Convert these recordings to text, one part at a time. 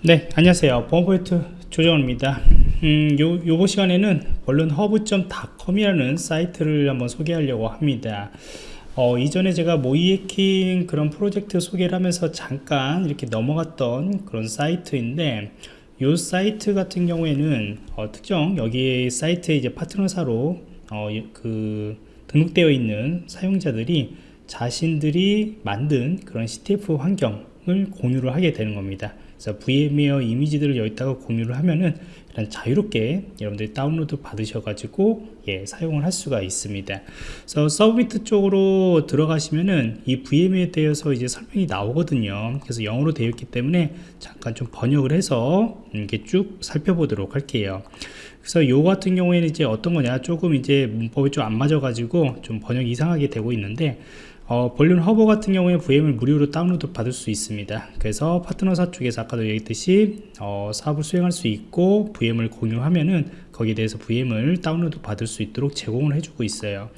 네 안녕하세요. 보안포인트 조정원입니다. 음, 요, 요번 시간에는 VulnHub.com이라는 사이트를 한번 소개하려고 합니다. 어, 이전에 제가 모의해킹 그런 프로젝트 소개를 하면서 잠깐 이렇게 넘어갔던 그런 사이트인데 이 사이트 같은 경우에는 어, 특정 여기 사이트에 이제 파트너사로 어, 그 등록되어 있는 사용자들이 자신들이 만든 그런 CTF 환경을 공유를 하게 되는 겁니다 그래서 VMware 이미지들을 여기다가 공유를 하면은 일단 자유롭게 여러분들이 다운로드 받으셔가지고 예, 사용을 할 수가 있습니다. 그래서 submit 쪽으로 들어가시면은 이 VM에 대해서 이제 설명이 나오거든요. 그래서 영어로 되어 있기 때문에 잠깐 좀 번역을 해서 이렇게 쭉 살펴보도록 할게요. 그래서 요 같은 경우에는 이제 어떤 거냐 조금 이제 문법이 좀 안 맞아 가지고 좀 번역이 이상하게 되고 있는데 어, VulnHub 같은 경우에 VM을 무료로 다운로드 받을 수 있습니다. 그래서 파트너사 쪽에서 아까도 얘기했듯이 어, 사업을 수행할 수 있고 VM을 공유하면은 거기에 대해서 VM을 다운로드 받을 수 있도록 제공을 해주고 있어요.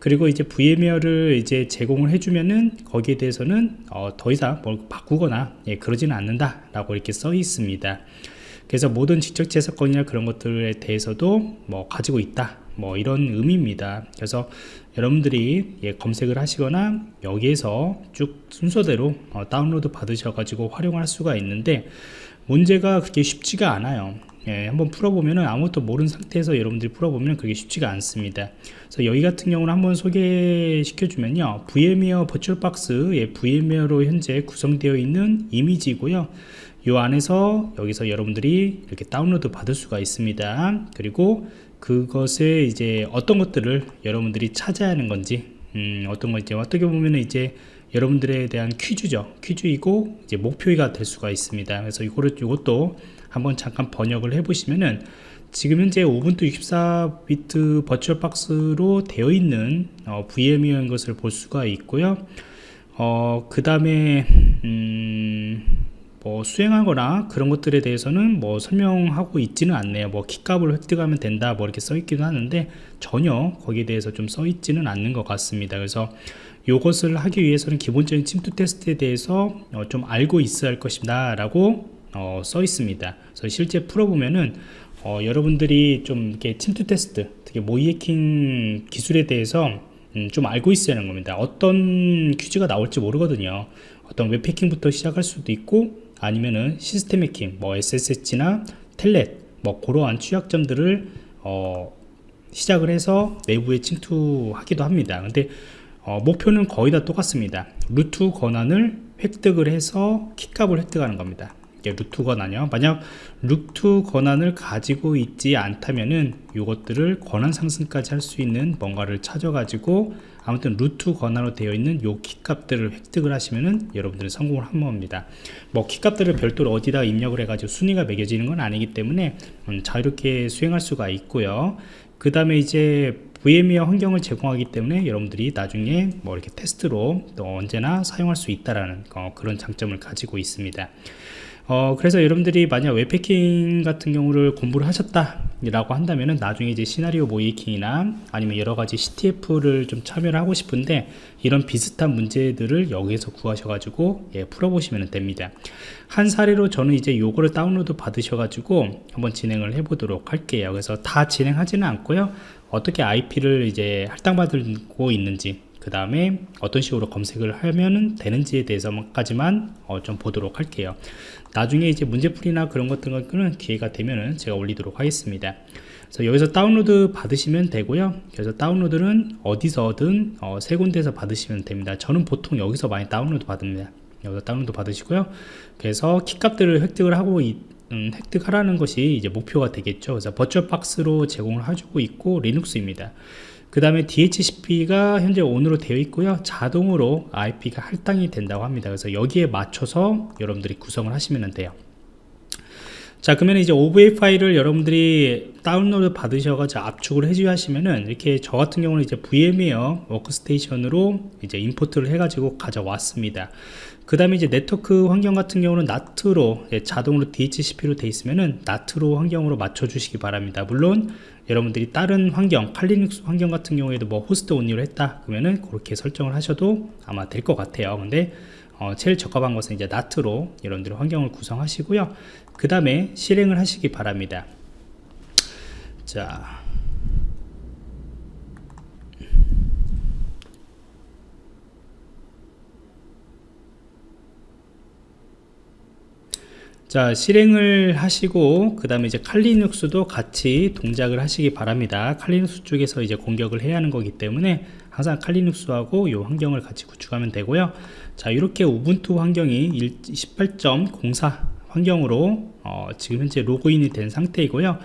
그리고 이제 VM웨어를 이제 제공을 해주면은 거기에 대해서는 어, 더 이상 뭘 바꾸거나 예, 그러지는 않는다 라고 이렇게 써 있습니다. 그래서 모든 직접 재사건이나 그런 것들에 대해서도 뭐 가지고 있다 뭐 이런 의미입니다. 그래서 여러분들이 예, 검색을 하시거나 여기에서 쭉 순서대로 어, 다운로드 받으셔 가지고 활용할 수가 있는데 문제가 그렇게 쉽지가 않아요. 예, 한번 풀어보면 아무것도 모르는 상태에서 여러분들이 풀어보면 그게 쉽지가 않습니다. 그래서 여기 같은 경우는 한번 소개시켜 주면요. VMware VirtualBox 예, VMware로 현재 구성되어 있는 이미지고요. 이 안에서 여기서 여러분들이 이렇게 다운로드 받을 수가 있습니다. 그리고 그것에 이제 어떤 것들을 여러분들이 찾아야 하는 건지 음, 어떤 건지 어떻게 보면 이제 여러분들에 대한 퀴즈죠. 퀴즈이고 이제 목표가 될 수가 있습니다. 그래서 이거를 이것도 한번 잠깐 번역을 해 보시면은 지금 현재 우분투 64비트 버추얼 박스로 되어 있는 어, VM이라는 것을 볼 수가 있고요. 어, 그 다음에 음, 뭐 수행하거나 그런 것들에 대해서는 뭐 설명하고 있지는 않네요. 뭐 키값을 획득하면 된다 뭐 이렇게 써 있기도 하는데 전혀 거기에 대해서 좀 써 있지는 않는 것 같습니다. 그래서 이것을 하기 위해서는 기본적인 침투 테스트에 대해서 어, 좀 알고 있어야 할 것이다 라고 어, 써 있습니다. 그래서 실제 풀어보면은 어, 여러분들이 좀 이렇게 침투 테스트 특히 모이해킹 기술에 대해서 음, 좀 알고 있어야 하는 겁니다. 어떤 퀴즈가 나올지 모르거든요. 어떤 웹해킹부터 시작할 수도 있고 아니면은 시스템 해킹 뭐 SSH나 텔넷 뭐 그러한 취약점들을 어, 시작을 해서 내부에 침투하기도 합니다. 근데 어, 목표는 거의 다 똑같습니다. 루트 권한을 획득을 해서 키값을 획득하는 겁니다 루트 권한이요. 만약 루트 권한을 가지고 있지 않다면은 이것들을 권한 상승까지 할 수 있는 뭔가를 찾아 가지고 아무튼 루트 권한으로 되어 있는 요 키값들을 획득을 하시면은 여러분들은 성공을 한 겁니다. 뭐 키값들을 별도로 어디다 입력을 해 가지고 순위가 매겨지는 건 아니기 때문에 음, 자유롭게 수행할 수가 있고요. 그 다음에 이제 VMware 환경을 제공하기 때문에 여러분들이 나중에 뭐 이렇게 테스트로 또 언제나 사용할 수 있다라는 어, 그런 장점을 가지고 있습니다. 어, 그래서 여러분들이 만약 웹패킹 같은 경우를 공부를 하셨다 라고 한다면은 나중에 이제 시나리오 모이킹이나 아니면 여러가지 CTF를 좀 참여를 하고 싶은데 이런 비슷한 문제들을 여기에서 구하셔가지고 예, 풀어보시면 됩니다. 한 사례로 저는 이제 요거를 다운로드 받으셔가지고 한번 진행을 해보도록 할게요. 그래서 다 진행하지는 않고요. 어떻게 IP를 이제 할당받고 있는지 그 다음에 어떤 식으로 검색을 하면 되는지에 대해서까지만 어, 좀 보도록 할게요. 나중에 이제 문제풀이나 그런 것들은 기회가 되면은 제가 올리도록 하겠습니다. 그래서 여기서 다운로드 받으시면 되고요. 그래서 다운로드는 어디서든 어, 세 군데에서 받으시면 됩니다. 저는 보통 여기서 많이 다운로드 받습니다. 여기서 다운로드 받으시고요. 그래서 키값들을 획득을 하고 이, 음, 획득하라는 것이 이제 목표가 되겠죠. 그래서 버추얼 박스로 제공을 해주고 있고 리눅스입니다 그 다음에 DHCP가 현재 on으로 되어 있고요. 자동으로 IP가 할당이 된다고 합니다. 그래서 여기에 맞춰서 여러분들이 구성을 하시면 돼요. 자 그러면 이제 OVA 파일을 여러분들이 다운로드 받으셔가지고 압축을 해주셔 하시면은 이렇게 저 같은 경우는 이제 VMware Workstation으로 이제 import를 해가지고 가져왔습니다. 그 다음에 이제 네트워크 환경 같은 경우는 NAT로 예, 자동으로 DHCP로 되어 있으면은 NAT로 환경으로 맞춰 주시기 바랍니다. 물론 여러분들이 다른 환경 Kali Linux 환경 같은 경우에도 뭐 host only로 했다 그러면은 그렇게 설정을 하셔도 아마 될 것 같아요. 근데 어, 제일 적합한 것은 이제 나트로 여러분들이 환경을 구성하시고요. 그 다음에 실행을 하시기 바랍니다. 자 자 실행을 하시고 그 다음에 이제 칼리눅스도 같이 동작을 하시기 바랍니다. 칼리눅스 쪽에서 이제 공격을 해야 하는 거기 때문에 항상 칼리눅스하고 이 환경을 같이 구축하면 되고요. 자 이렇게 우분투 환경이 18.04 환경으로 어, 지금 현재 로그인이 된 상태이고요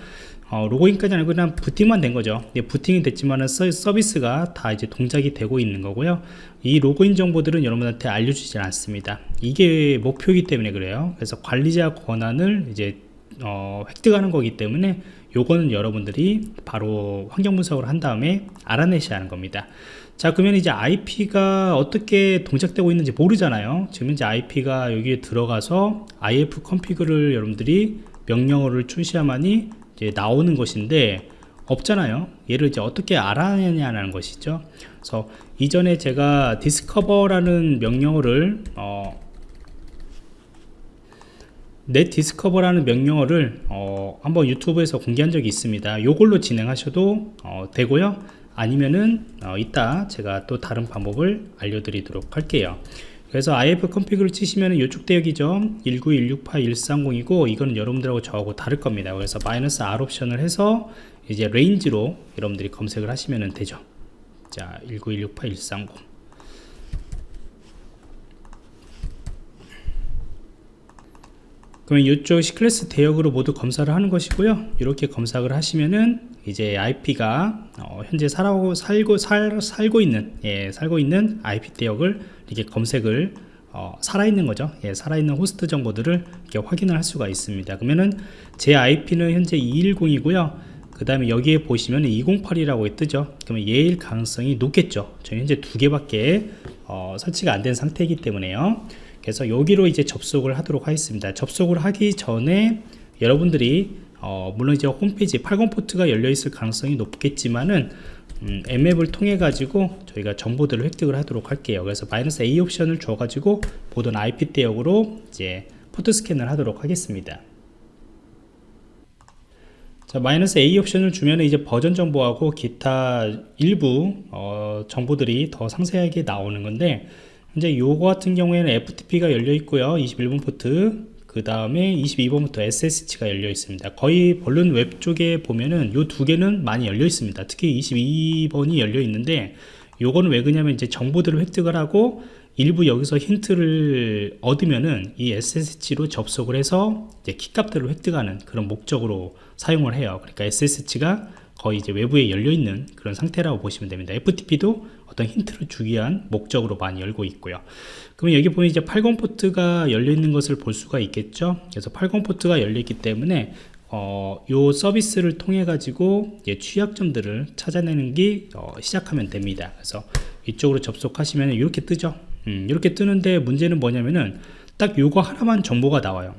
어, 로그인까지 아니고 그냥 부팅만 된 거죠. 네, 부팅이 됐지만은 서비스가 다 이제 동작이 되고 있는 거고요. 이 로그인 정보들은 여러분한테 알려주지 않습니다. 이게 목표이기 때문에 그래요. 그래서 관리자 권한을 이제 어, 획득하는 거기 때문에 요거는 여러분들이 바로 환경 분석을 한 다음에 알아내셔야 하는 겁니다. 자 그러면 이제 IP가 어떻게 동작되고 있는지 모르잖아요. 지금 이제 IP가 여기에 들어가서 ifconfig를 여러분들이 명령어를 치셔야만이 이제 나오는 것인데 없잖아요. 얘를 이제 어떻게 알아내냐는 것이죠. 그래서 이전에 제가 discover라는 명령어를 어, netdiscover라는 명령어를 어, 한번 유튜브에서 공개한 적이 있습니다. 요걸로 진행하셔도 어, 되고요. 아니면은 어, 이따 제가 또 다른 방법을 알려드리도록 할게요 그래서 ifconfig를 치시면 이쪽 대역이죠. 19168 이거는 여러분들하고 저하고 다를 겁니다. 그래서 마이너스 R 옵션을 해서 이제 range로 여러분들이 검색을 하시면 되죠. 자 19168 그러면 이쪽 C class 대역으로 모두 검사를 하는 것이고요. 이렇게 검사를 하시면은 이제 IP가 어, 현재 살고 살고 살, 살고 있는 예, 살고 있는 IP 대역을 이렇게 검색을 어, 살아있는 거죠. 예, 살아있는 호스트 정보들을 이렇게 확인을 할 수가 있습니다. 그러면은 제 IP는 현재 210이고요. 그 다음에 여기에 보시면 208이라고 뜨죠. 그러면 얘일 가능성이 높겠죠. 저희 현재 두 개밖에 어, 설치가 안 된 상태이기 때문에요 그래서 여기로 이제 접속을 하도록 하겠습니다. 접속을 하기 전에 여러분들이 어, 물론 이제 홈페이지 80 포트가 열려 있을 가능성이 높겠지만은 음, 앱을 통해 가지고 저희가 정보들을 획득을 하도록 할게요. 그래서 마이너스 A 옵션을 줘 가지고 보던 IP 대역으로 이제 포트 스캔을 하도록 하겠습니다. 자 마이너스 A 옵션을 주면 이제 버전 정보하고 기타 일부 어, 정보들이 더 상세하게 나오는 건데 이제 요거 같은 경우에는 FTP가 열려 있고요. 21번 포트. 그 다음에 22번 포트 SSH가 열려 있습니다. 거의 VulnHub 쪽에 보면은 요 두 개는 많이 열려 있습니다. 특히 22번이 열려 있는데 요거는 왜 그러냐면 이제 정보들을 획득을 하고 일부 여기서 힌트를 얻으면은 이 SSH로 접속을 해서 이제 키값들을 획득하는 그런 목적으로 사용을 해요. 그러니까 SSH가 거의 이제 외부에 열려 있는 그런 상태라고 보시면 됩니다. FTP도 어떤 힌트를 주기 위한 목적으로 많이 열고 있고요. 그러면 여기 보면 이제 80 포트가 열려 있는 것을 볼 수가 있겠죠? 그래서 80 포트가 열려 있기 때문에 어, 요 서비스를 통해 가지고 취약점들을 찾아내는 게 어, 시작하면 됩니다. 그래서 이쪽으로 접속하시면 이렇게 뜨죠? 음, 이렇게 뜨는데 문제는 뭐냐면은 딱 요거 하나만 정보가 나와요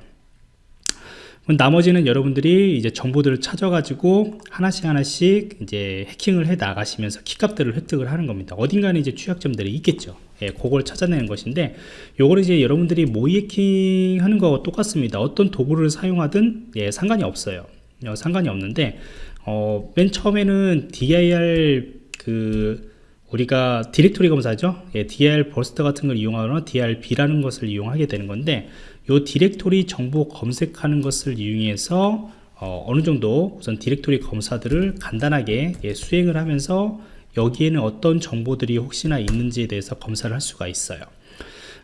나머지는 여러분들이 이제 정보들을 찾아가지고 하나씩 하나씩 이제 해킹을 해 나가시면서 키값들을 획득을 하는 겁니다. 어딘가에 이제 취약점들이 있겠죠. 예, 그걸 찾아내는 것인데, 요거를 이제 여러분들이 모의 해킹 하는 거와 똑같습니다. 어떤 도구를 사용하든, 예, 상관이 없어요. 어, 상관이 없는데, 어, 맨 처음에는 dir 그, 우리가 디렉토리 검사죠. 예, dirbuster 같은 걸 이용하거나 dirb라는 것을 이용하게 되는 건데, 요 디렉토리 정보 검색하는 것을 이용해서 어, 느 정도 우선 디렉토리 검사들을 간단하게 예, 수행을 하면서 여기에는 어떤 정보들이 혹시나 있는지에 대해서 검사를 할 수가 있어요.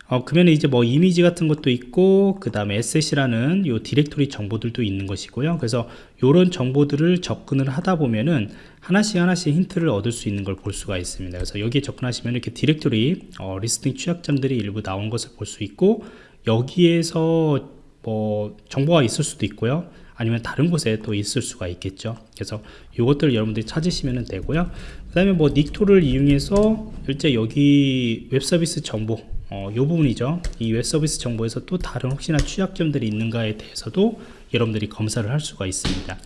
어, 그러면 이제 뭐 이미지 같은 것도 있고 그 다음에 SS라는 요 디렉토리 정보들도 있는 것이고요. 그래서 요런 정보들을 접근을 하다 보면은 하나씩 하나씩 힌트를 얻을 수 있는 걸 볼 수가 있습니다. 그래서 여기에 접근하시면 이렇게 디렉토리 어, listing 취약점들이 일부 나온 것을 볼 수 있고 여기에서 뭐 정보가 있을 수도 있고요. 아니면 다른 곳에 또 있을 수가 있겠죠. 그래서 이것들을 여러분들이 찾으시면 되고요. 그 다음에 뭐 Nikto를 이용해서 실제 여기 웹서비스 정보 어, 이 부분이죠. 이 웹서비스 정보에서 또 다른 혹시나 취약점들이 있는가에 대해서도 여러분들이 검사를 할 수가 있습니다.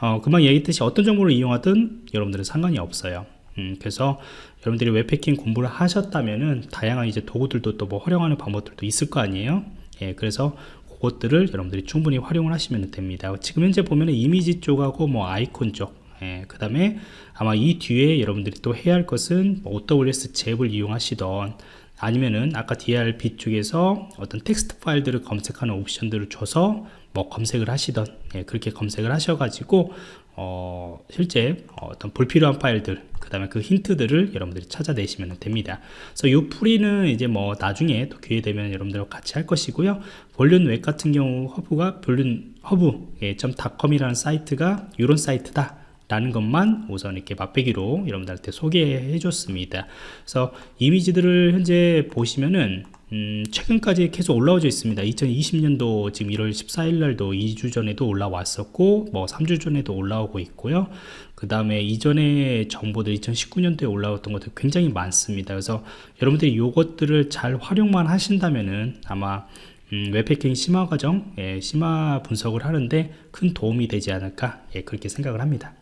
어, 금방 얘기했듯이 어떤 정보를 이용하든 여러분들은 상관이 없어요 음, 그래서 여러분들이 웹패킹 공부를 하셨다면은 다양한 이제 도구들도 또 뭐 활용하는 방법들도 있을 거 아니에요? 예, 그래서 그것들을 여러분들이 충분히 활용을 하시면 됩니다. 지금 현재 보면은 이미지 쪽하고 뭐 아이콘 쪽 예, 그 다음에 아마 이 뒤에 여러분들이 또 해야 할 것은 뭐 OWS 잽을 이용하시던 아니면은 아까 DRB 쪽에서 어떤 텍스트 파일들을 검색하는 옵션들을 줘서 뭐 검색을 하시던 예, 그렇게 검색을 하셔가지고 어, 실제 어떤 불필요한 파일들 그 다음에 그 힌트들을 여러분들이 찾아내시면 됩니다. 그래서 이 풀이는 이제 뭐 나중에 또 기회 되면 여러분들과 같이 할 것이고요. VulnHub 같은 경우 허브가 VulnHub 예, .com이라는 사이트가 이런 사이트다 라는 것만 우선 이렇게 맛배기로 여러분들한테 소개해 줬습니다. 그래서 이미지들을 현재 보시면은 음, 최근까지 계속 올라오져 있습니다. 2020년도 지금 1월 14일 날도 2주 전에도 올라왔었고 뭐 3주 전에도 올라오고 있고요. 그 다음에 이전에 정보들 2019년도에 올라왔던 것들 굉장히 많습니다. 그래서 여러분들이 이것들을 잘 활용만 하신다면은 아마 음, 웹패킹 심화 과정, 예, 심화 분석을 하는데 큰 도움이 되지 않을까 예, 그렇게 생각을 합니다.